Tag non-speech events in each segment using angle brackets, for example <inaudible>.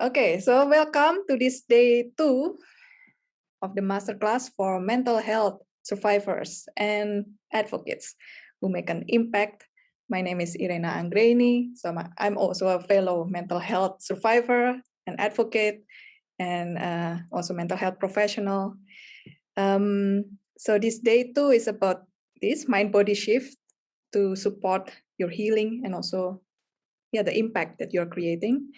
Okay, so welcome to this day two of the masterclass for mental health survivors and advocates who make an impact. My name is Irena Anggreni. So I'm also a fellow mental health survivor and advocate and uh, also mental health professional. Um, so this day two is about this mind body shift to support your healing and also yeah the impact that you're creating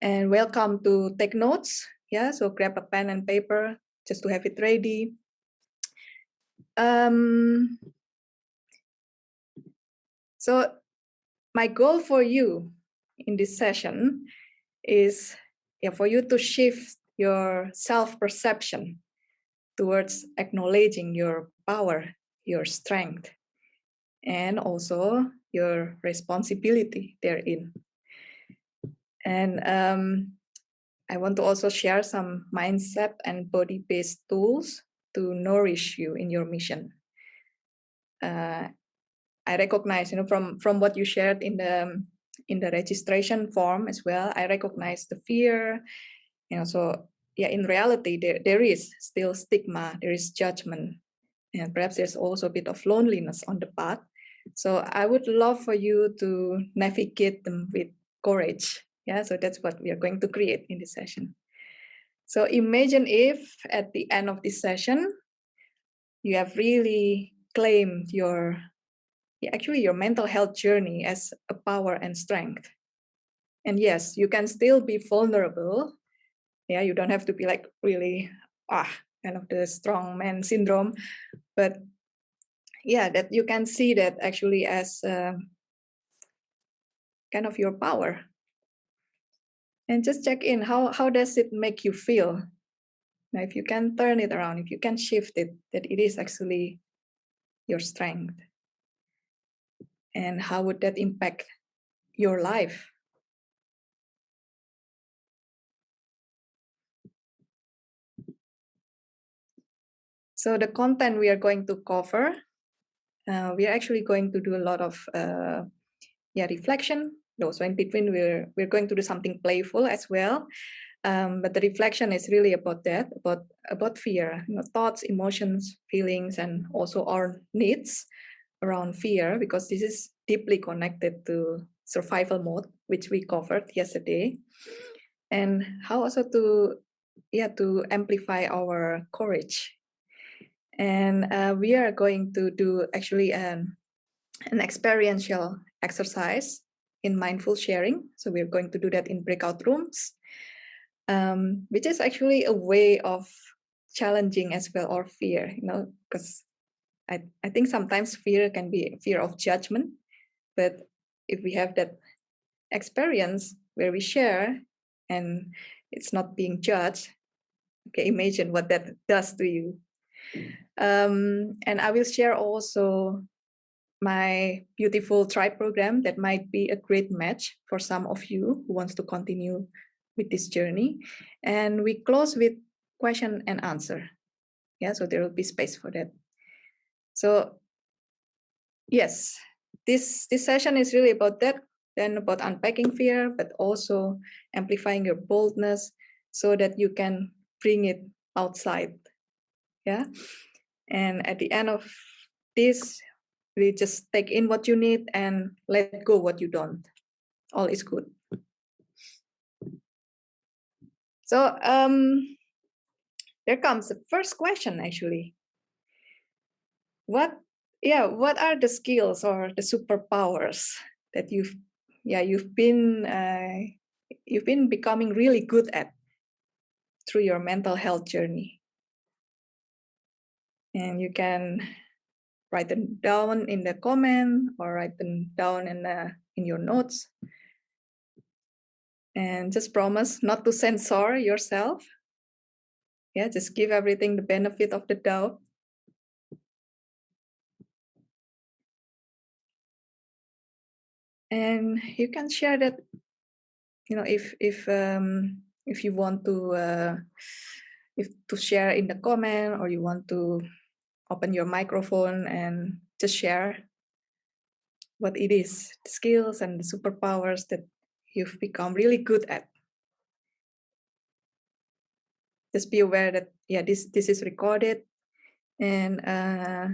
and welcome to take notes. Yeah, so grab a pen and paper just to have it ready. Um, so my goal for you in this session is yeah, for you to shift your self-perception towards acknowledging your power, your strength, and also your responsibility therein. And um, I want to also share some mindset and body-based tools to nourish you in your mission. Uh, I recognize, you know, from from what you shared in the in the registration form as well. I recognize the fear, you know. So yeah, in reality, there there is still stigma, there is judgment, and perhaps there's also a bit of loneliness on the path. So I would love for you to navigate them with courage yeah, so that's what we are going to create in this session. So imagine if at the end of this session, you have really claimed your, actually your mental health journey as a power and strength. And yes, you can still be vulnerable. Yeah, you don't have to be like really, ah, kind of the strong man syndrome, but yeah, that you can see that actually as uh, kind of your power and just check in how how does it make you feel? Now if you can turn it around if you can shift it that it is actually your strength. And how would that impact your life? So the content we are going to cover uh, we are actually going to do a lot of uh, yeah reflection no, so in between we're we're going to do something playful as well. Um, but the reflection is really about that, about about fear, you know, thoughts, emotions, feelings, and also our needs around fear, because this is deeply connected to survival mode, which we covered yesterday, and how also to yeah to amplify our courage. And uh, we are going to do actually an an experiential exercise in mindful sharing. So we're going to do that in breakout rooms, um, which is actually a way of challenging as well or fear, you know, because I, I think sometimes fear can be fear of judgment, but if we have that experience where we share and it's not being judged, okay, imagine what that does to you. Um, and I will share also my beautiful tribe program that might be a great match for some of you who wants to continue with this journey. And we close with question and answer. Yeah, so there will be space for that. So yes, this, this session is really about that, then about unpacking fear, but also amplifying your boldness so that you can bring it outside. Yeah. And at the end of this, really just take in what you need and let go what you don't. All is good. So um there comes the first question actually. What yeah what are the skills or the superpowers that you've yeah you've been uh, you've been becoming really good at through your mental health journey? And you can write them down in the comment or write them down in the in your notes. And just promise not to censor yourself. Yeah just give everything the benefit of the doubt. And you can share that you know if if um if you want to uh if to share in the comment or you want to open your microphone and just share what it is, the skills and the superpowers that you've become really good at. just be aware that yeah this this is recorded. And uh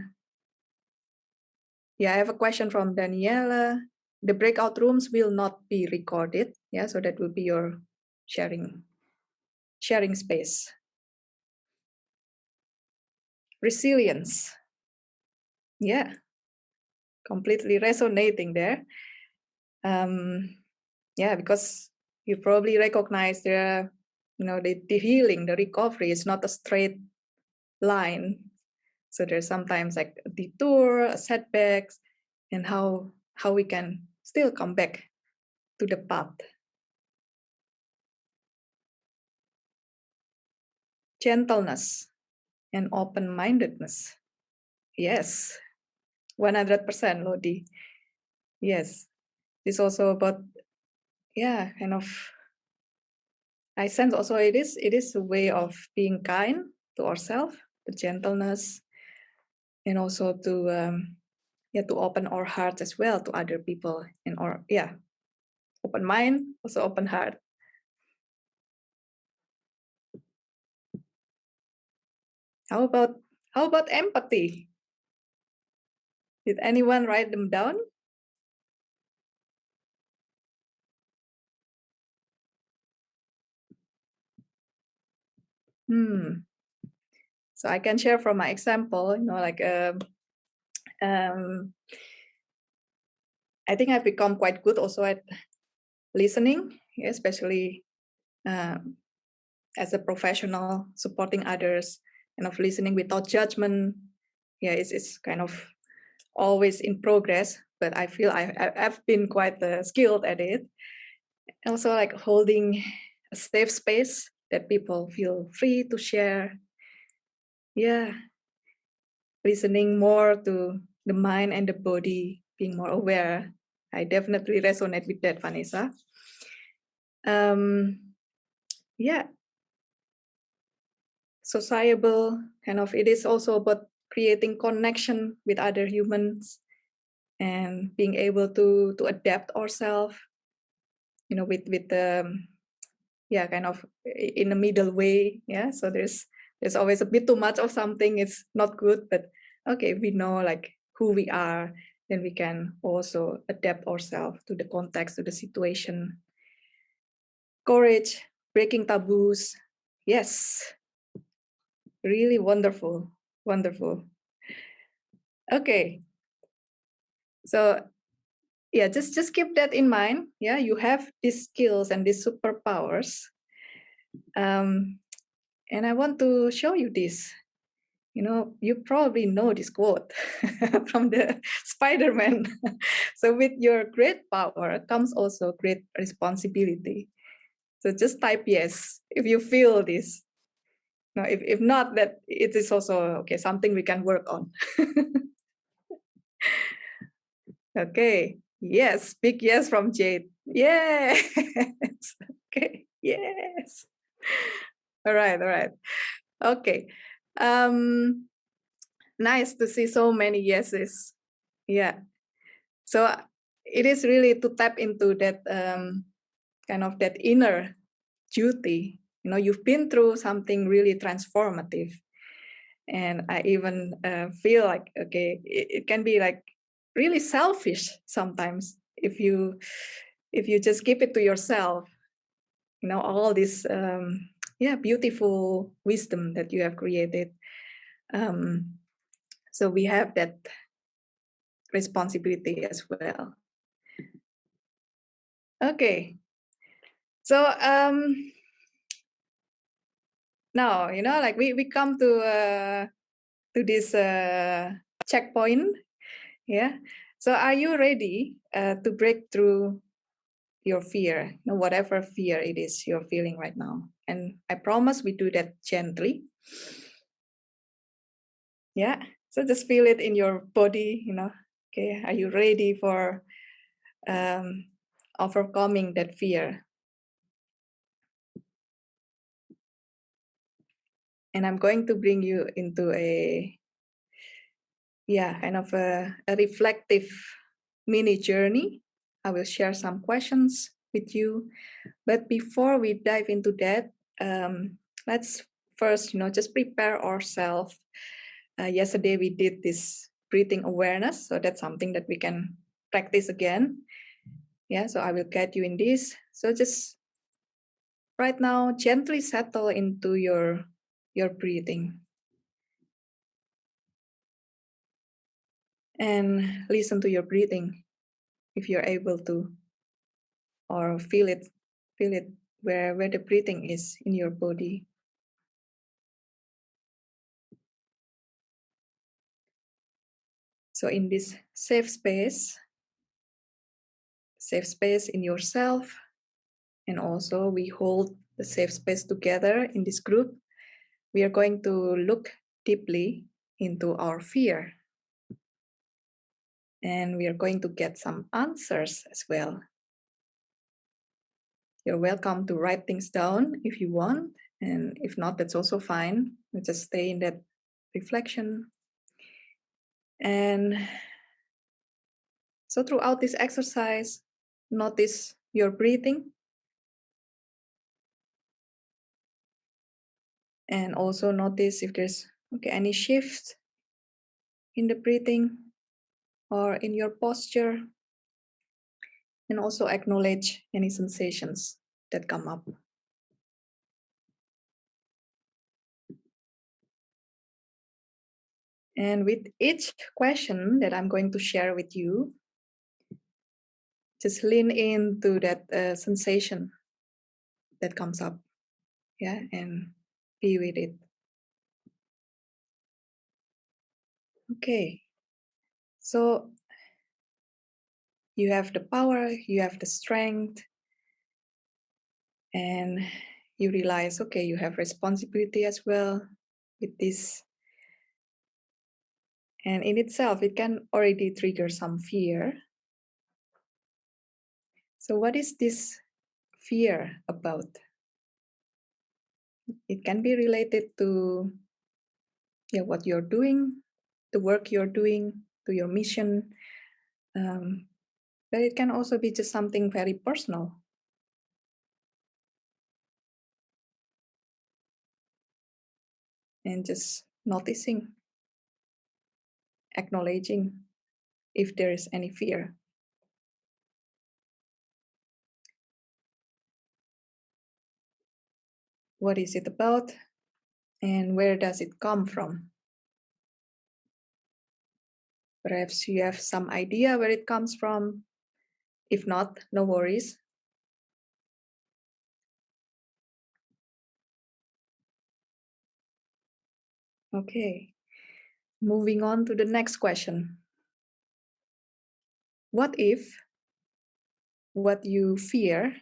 yeah i have a question from daniela. The breakout rooms will not be recorded yeah so that will be your sharing sharing space resilience. Yeah. Completely resonating there. Um yeah because you probably recognize the you know the, the healing the recovery is not a straight line. So there's sometimes like a detour setbacks and how how we can still come back to the path. Gentleness and open-mindedness. Yes. 100% lodi yes. It's also about yeah kind of i sense also it is it is a way of being kind to ourselves the gentleness and also to um yeah to open our hearts as well to other people and or yeah open mind also open heart how about how about empathy? Did anyone write them down? Hmm. So I can share from my example, you know, like um, um, I think I've become quite good also at listening, especially um, as a professional supporting others and of listening without judgment. Yeah, it's, it's kind of always in progress, but I feel I, I've been quite uh, skilled at it. Also like holding a safe space that people feel free to share. Yeah, listening more to the mind and the body, being more aware. I definitely resonate with that, Vanessa. Um, yeah, sociable kind of, it is also about creating connection with other humans and being able to to adapt ourselves you know with with the yeah kind of in a middle way yeah? So there's there's always a bit too much of something it's not good but okay we know like who we are then we can also adapt ourselves to the context to the situation. Courage breaking taboos yes really wonderful wonderful. Okay. So yeah just just keep that in mind. Yeah you have these skills and these superpowers. Um and i want to show you this. You know you probably know this quote <laughs> from the <laughs> spider-man. <laughs> So with your great power comes also great responsibility. So just type yes if you feel this no if, if not that it is also okay something we can work on <laughs> okay Yes, big yes from Jade. Yes. <laughs> okay. Yes. All right. All right. Okay. Um, nice to see so many yeses. Yeah. So it is really to tap into that um, kind of that inner duty. You know, you've been through something really transformative. And I even uh, feel like, okay, it, it can be like really selfish sometimes if you if you just keep it to yourself. You know all this um yeah beautiful wisdom that you have created. Um so we have that responsibility as well. Okay. So um now you know like we we come to uh to this uh checkpoint yeah. So are you ready uh, to break through your fear, you know, whatever fear it is you're feeling right now? And I promise we do that gently. Yeah. So just feel it in your body, you know. Okay. Are you ready for um, overcoming that fear? And I'm going to bring you into a yeah, kind of a, a reflective mini journey. I will share some questions with you. But before we dive into that, um, let's first, you know, just prepare ourselves. Uh, yesterday we did this breathing awareness, so that's something that we can practice again. Yeah, so I will guide you in this. So just right now, gently settle into your your breathing. And listen to your breathing if you're able to, or feel it, feel it where, where the breathing is in your body. So in this safe space, safe space in yourself, and also we hold the safe space together in this group, we are going to look deeply into our fear. And we are going to get some answers as well. You're welcome to write things down if you want. And if not, that's also fine. We just stay in that reflection. And so throughout this exercise, notice your breathing. And also notice if there's okay, any shift in the breathing or in your posture and also acknowledge any sensations that come up. And with each question that I'm going to share with you, just lean into that uh, sensation that comes up. Yeah, and with it. Okay, so you have the power, you have the strength, and you realize, okay, you have responsibility as well with this. And in itself, it can already trigger some fear. So what is this fear about? It can be related to yeah, what you're doing, the work you're doing, to your mission, um, but it can also be just something very personal. And just noticing, acknowledging if there is any fear. What is it about? And where does it come from? Perhaps you have some idea where it comes from, if not, no worries. Okay, moving on to the next question. What if what you fear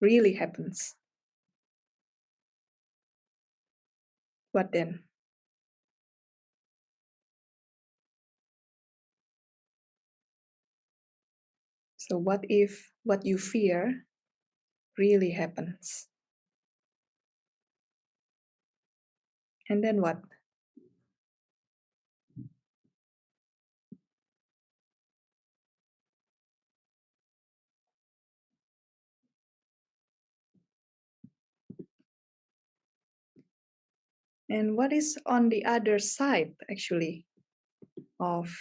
really happens? What then? So what if what you fear really happens? And then what? And what is on the other side, actually, of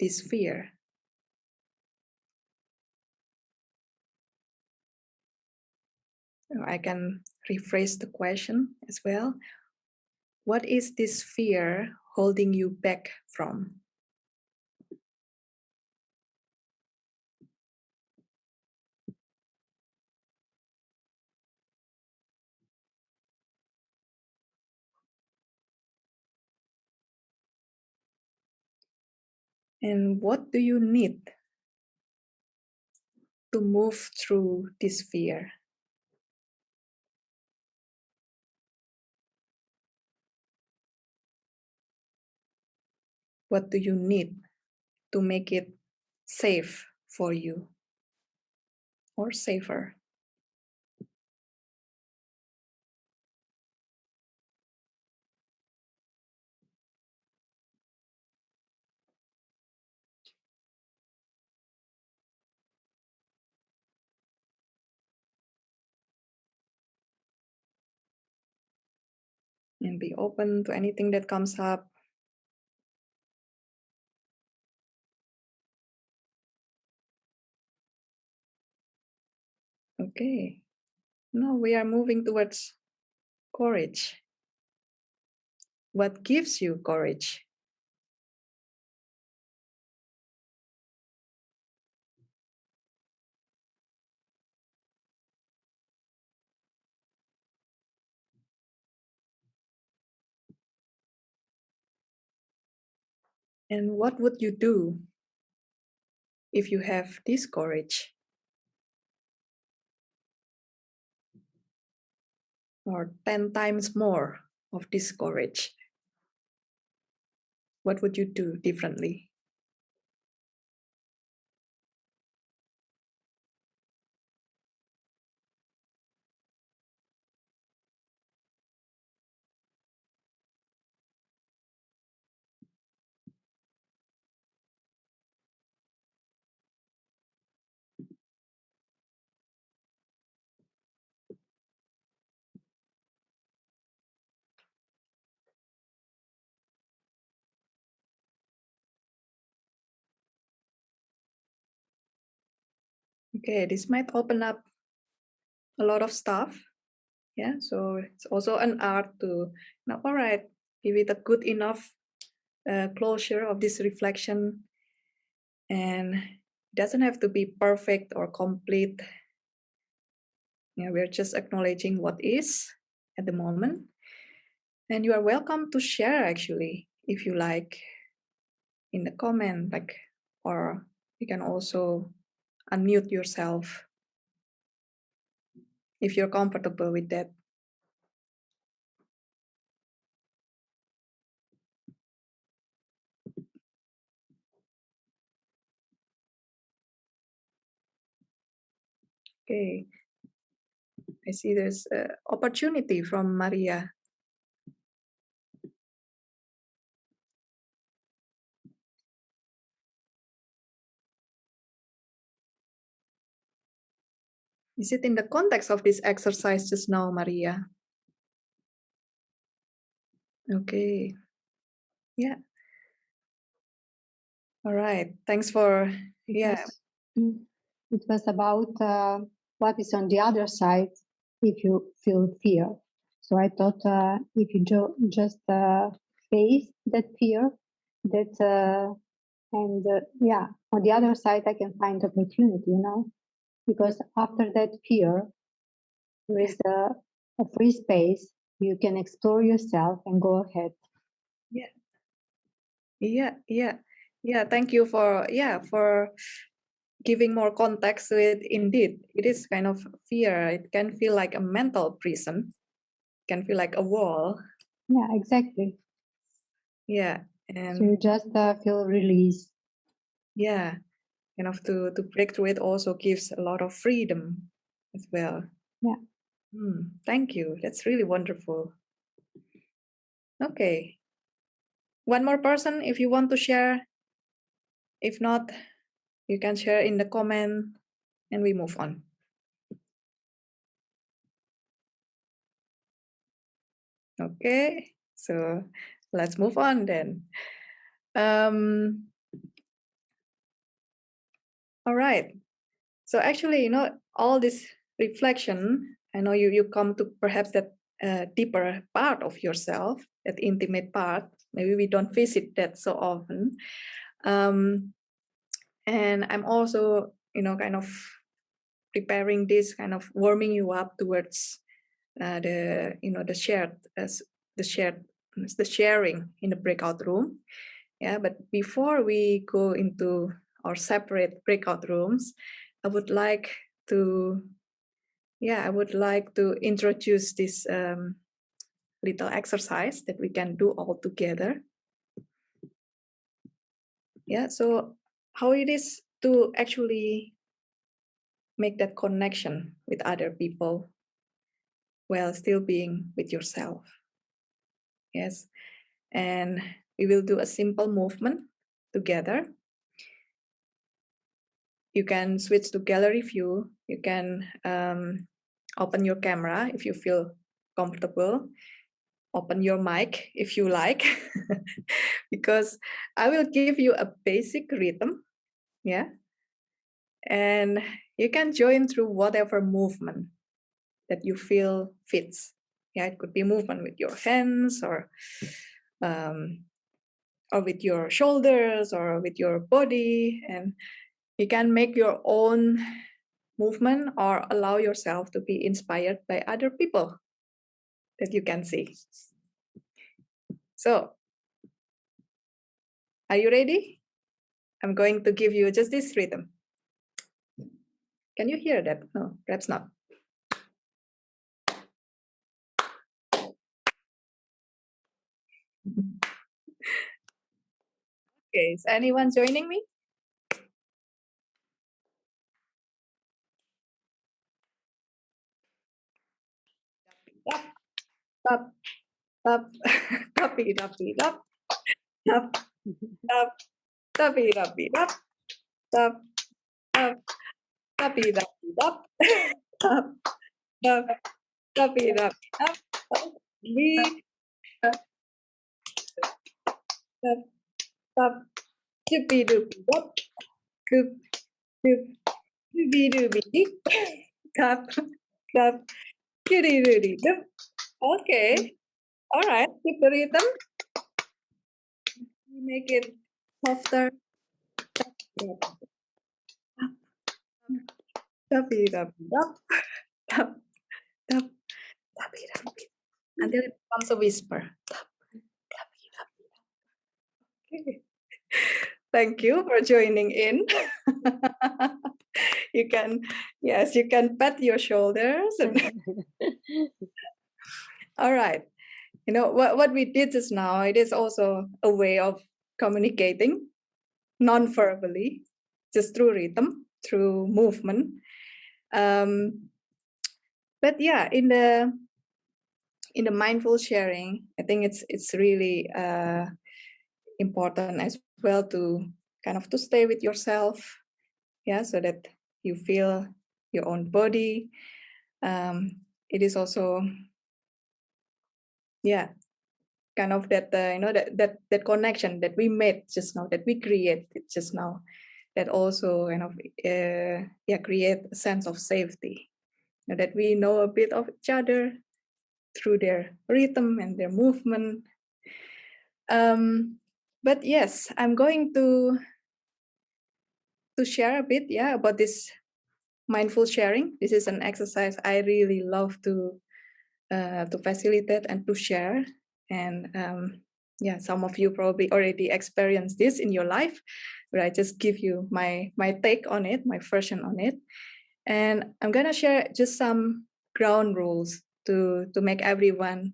this fear? Oh, I can rephrase the question as well. What is this fear holding you back from? And what do you need to move through this fear? What do you need to make it safe for you or safer? And be open to anything that comes up. Okay, now we are moving towards courage. What gives you courage? And what would you do if you have this courage? Or 10 times more of this courage? What would you do differently? Okay, this might open up a lot of stuff. Yeah, so it's also an art to now, all right, give it a good enough uh, closure of this reflection. And it doesn't have to be perfect or complete. Yeah, we're just acknowledging what is at the moment. And you are welcome to share actually, if you like, in the comment, like, or you can also unmute yourself if you're comfortable with that. Okay, I see there's an opportunity from Maria. Is it in the context of this exercise just now, Maria? Okay. Yeah. All right. Thanks for, yeah. Mm, it was about uh, what is on the other side if you feel fear. So I thought uh, if you just uh, face that fear, that uh, and uh, yeah, on the other side I can find opportunity, you know, because after that fear, there is a, a free space. You can explore yourself and go ahead. Yeah. Yeah. Yeah. Yeah. Thank you for yeah for giving more context to it. Indeed, it is kind of fear. It can feel like a mental prison. It can feel like a wall. Yeah. Exactly. Yeah. And So you just uh, feel released. yeah kind of to to break through it also gives a lot of freedom as well. Yeah. Hmm, thank you. That's really wonderful. Okay. One more person if you want to share. If not you can share in the comment and we move on. Okay so let's move on then. Um all right. So actually you know all this reflection i know you you come to perhaps that uh, deeper part of yourself that intimate part. Maybe we don't visit that so often. Um and i'm also you know kind of preparing this kind of warming you up towards uh, the you know the shared as the shared the sharing in the breakout room. Yeah but before we go into our separate breakout rooms i would like to yeah i would like to introduce this um, little exercise that we can do all together. Yeah so how it is to actually make that connection with other people while still being with yourself. Yes and we will do a simple movement together you can switch to gallery view you can um, open your camera if you feel comfortable open your mic if you like, <laughs> because I will give you a basic rhythm, yeah, and you can join through whatever movement that you feel fits. Yeah, it could be movement with your hands or um, or with your shoulders or with your body, and you can make your own movement or allow yourself to be inspired by other people that you can see. So, are you ready? I'm going to give you just this rhythm. Can you hear that? No, perhaps not. <laughs> Okay, is anyone joining me? Up, up, tappy, tappy, up, up, up, tappy, tappy, up, up, up, tappy, tappy, up, up, up, tappy, tappy, up, up, we, up, up, up, doopy, doopy, up, doop, doop, doopy, doopy, up, up, Kitty doody doop. Okay. Mm. All right. Keep the rhythm. Make it softer. Until it becomes a whisper. Tap tapi tapi. Okay. Thank you for joining in. <laughs> you can, yes, you can pat your shoulders. And <laughs> All right. You know, what, what we did just now, it is also a way of communicating non-verbally, just through rhythm, through movement. Um, but yeah, in the in the mindful sharing, I think it's it's really uh, important as well to kind of to stay with yourself yeah so that you feel your own body um, it is also yeah. Kind of that uh, you know that that that connection that we made just now that we created just now that also kind of uh, yeah create a sense of safety. You know, that we know a bit of each other through their rhythm and their movement. Um but yes i'm going to to share a bit yeah about this mindful sharing. This is an exercise i really love to uh, to facilitate and to share. And um, yeah some of you probably already experienced this in your life but i just give you my my take on it my version on it. And i'm gonna share just some ground rules to to make everyone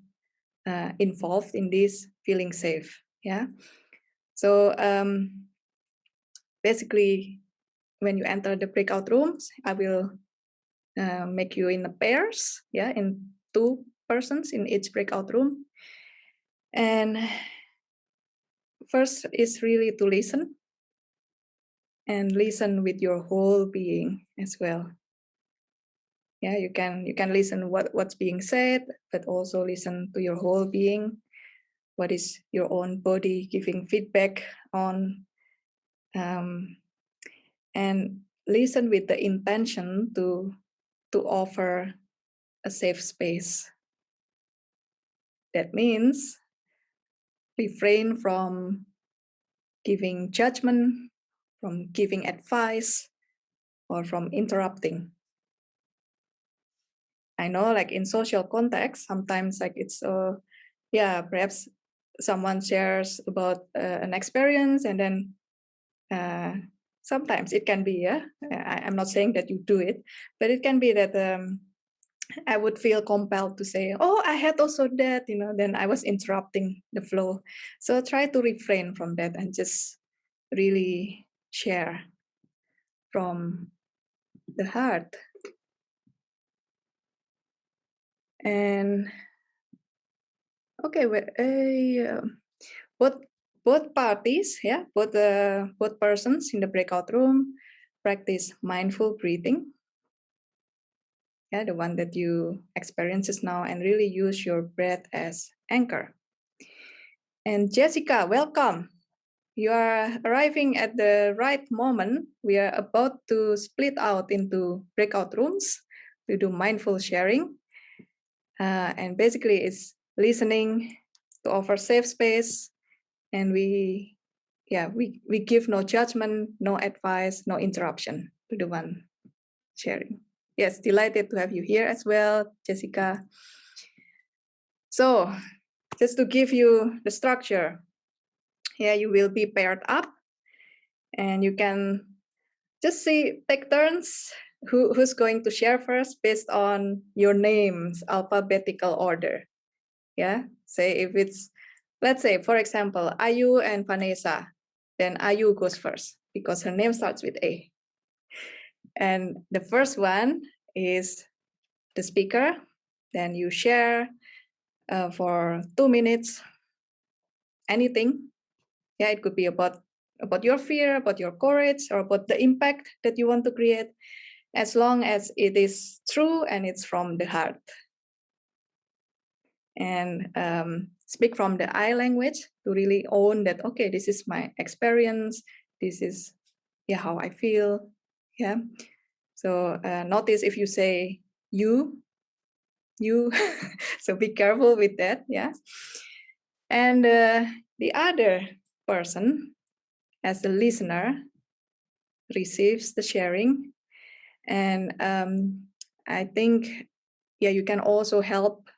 uh, involved in this feeling safe yeah? So um, basically when you enter the breakout rooms, I will uh, make you in pairs, yeah, in two persons in each breakout room. And first is really to listen and listen with your whole being as well. Yeah, you can you can listen what what's being said, but also listen to your whole being. What is your own body giving feedback on um, and listen with the intention to to offer a safe space. That means refrain from giving judgment from giving advice or from interrupting. I know like in social context sometimes like it's uh yeah perhaps someone shares about uh, an experience and then uh, sometimes it can be yeah I, am not saying that you do it but it can be that um, i would feel compelled to say oh i had also that you know then i was interrupting the flow so try to refrain from that and just really share from the heart and okay well, uh, what both parties, yeah, both the both persons in the breakout room practice mindful breathing. Yeah, the one that you experiences now, and really use your breath as anchor. And Jessica, welcome. You are arriving at the right moment. We are about to split out into breakout rooms to do mindful sharing. Uh, and basically it's listening to offer safe space and we yeah we we give no judgment no advice no interruption to the one sharing yes delighted to have you here as well jessica. So just to give you the structure yeah you will be paired up and you can just see take turns who, who's going to share first based on your names alphabetical order. Yeah say if it's let's say for example ayu and vanessa then ayu goes first because her name starts with a and the first one is the speaker then you share uh, for two minutes anything yeah it could be about about your fear about your courage or about the impact that you want to create as long as it is true and it's from the heart. And um, speak from the I language to really own that, okay, this is my experience. This is yeah, how I feel. Yeah. So uh, notice if you say you, you, <laughs> so be careful with that. Yeah. And uh, the other person as the listener receives the sharing and um, I think, yeah, you can also help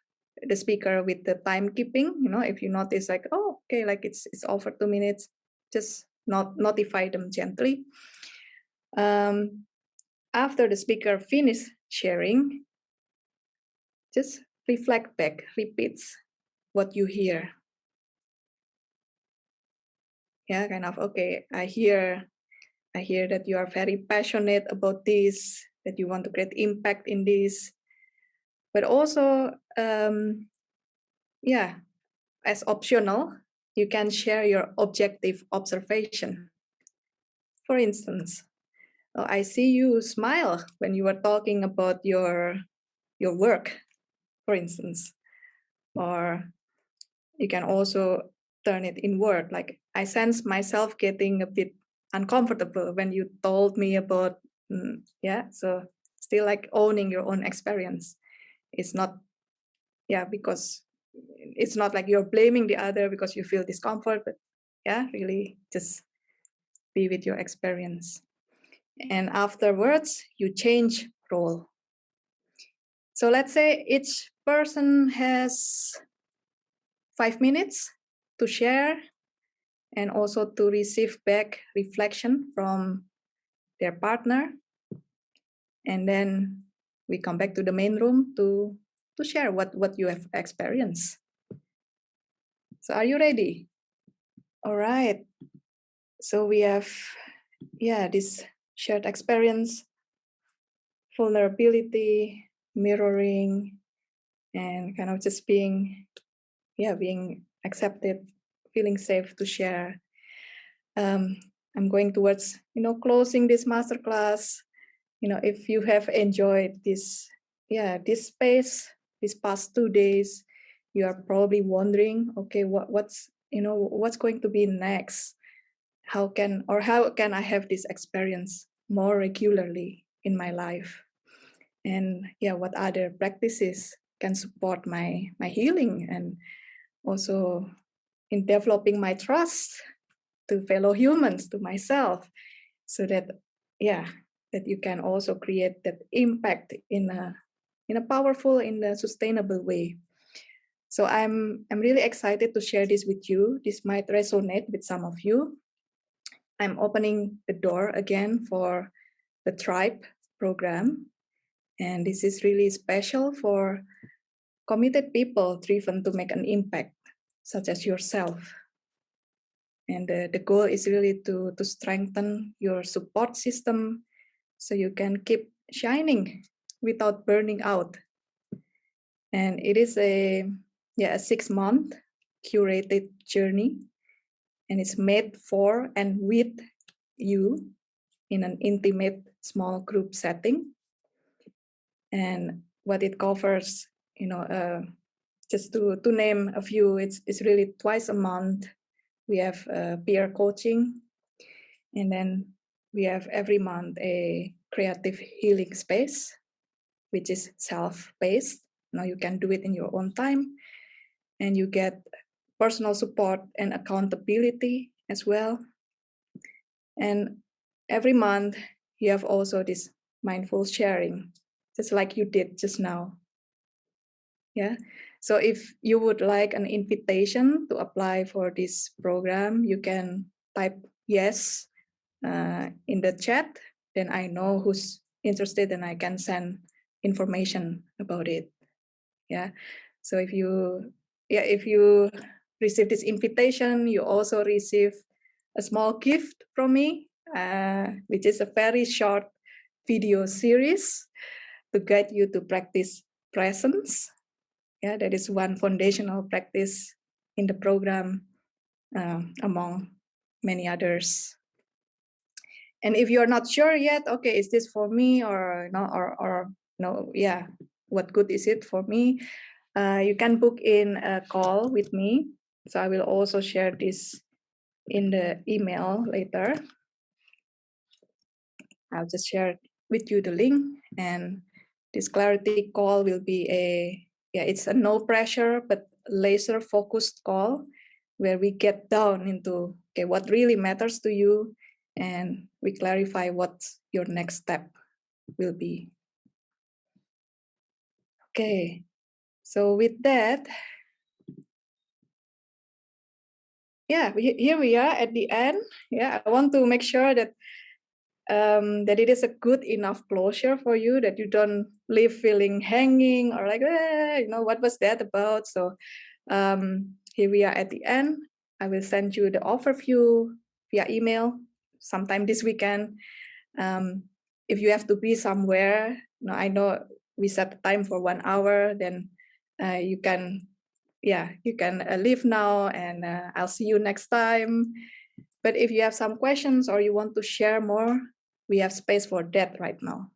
the speaker with the timekeeping. You know, if you notice like, oh, okay, like it's it's over two minutes, just not notify them gently. Um, after the speaker finish sharing, just reflect back, repeats what you hear. Yeah, kind of, okay, I hear I hear that you are very passionate about this, that you want to create impact in this. But also, um, yeah, as optional, you can share your objective observation. For instance, oh, I see you smile when you were talking about your your work, for instance, or you can also turn it inward. Like I sense myself getting a bit uncomfortable when you told me about mm, yeah so still like owning your own experience it's not yeah because it's not like you're blaming the other because you feel discomfort but yeah really just be with your experience and afterwards you change role so let's say each person has five minutes to share and also to receive back reflection from their partner. And then we come back to the main room to, to share what, what you have experienced. So are you ready? All right. So we have, yeah, this shared experience, vulnerability, mirroring, and kind of just being, yeah, being accepted feeling safe to share. Um, I'm going towards, you know, closing this masterclass. You know, if you have enjoyed this, yeah, this space, these past two days, you are probably wondering, okay, what, what's, you know, what's going to be next? How can, or how can I have this experience more regularly in my life? And yeah, what other practices can support my, my healing and also in developing my trust to fellow humans, to myself, so that, yeah, that you can also create that impact in a, in a powerful, in a sustainable way. So I'm, I'm really excited to share this with you. This might resonate with some of you. I'm opening the door again for the Tribe program. And this is really special for committed people driven to make an impact such as yourself. And the, the goal is really to, to strengthen your support system so you can keep shining without burning out. And it is a, yeah, a six month curated journey and it's made for and with you in an intimate small group setting. and what it covers, you know, uh, just to, to name a few, it's, it's really twice a month. We have uh, peer coaching, and then we have every month a creative healing space, which is self-paced. Now you can do it in your own time, and you get personal support and accountability as well. And every month you have also this mindful sharing, just like you did just now. Yeah. So if you would like an invitation to apply for this program, you can type yes uh, in the chat. Then I know who's interested and I can send information about it. Yeah. So if you, yeah, if you receive this invitation, you also receive a small gift from me, uh, which is a very short video series to guide you to practice presence. Yeah, that is one foundational practice in the program uh, among many others. And if you're not sure yet, okay, is this for me or no, or or no, yeah, what good is it for me? Uh, you can book in a call with me. So I will also share this in the email later. I'll just share with you the link and this clarity call will be a, yeah, it's a no pressure, but laser focused call where we get down into, okay, what really matters to you and we clarify what your next step will be. Okay, so with that, yeah, we, here we are at the end. Yeah, I want to make sure that um, that it is a good enough closure for you, that you don't leave feeling hanging or like, eh, you know, what was that about? So um, here we are at the end. I will send you the overview via email sometime this weekend. Um, if you have to be somewhere, you know, I know we set the time for one hour, then uh, you can, yeah, you can uh, leave now and uh, I'll see you next time. But if you have some questions or you want to share more, we have space for that right now.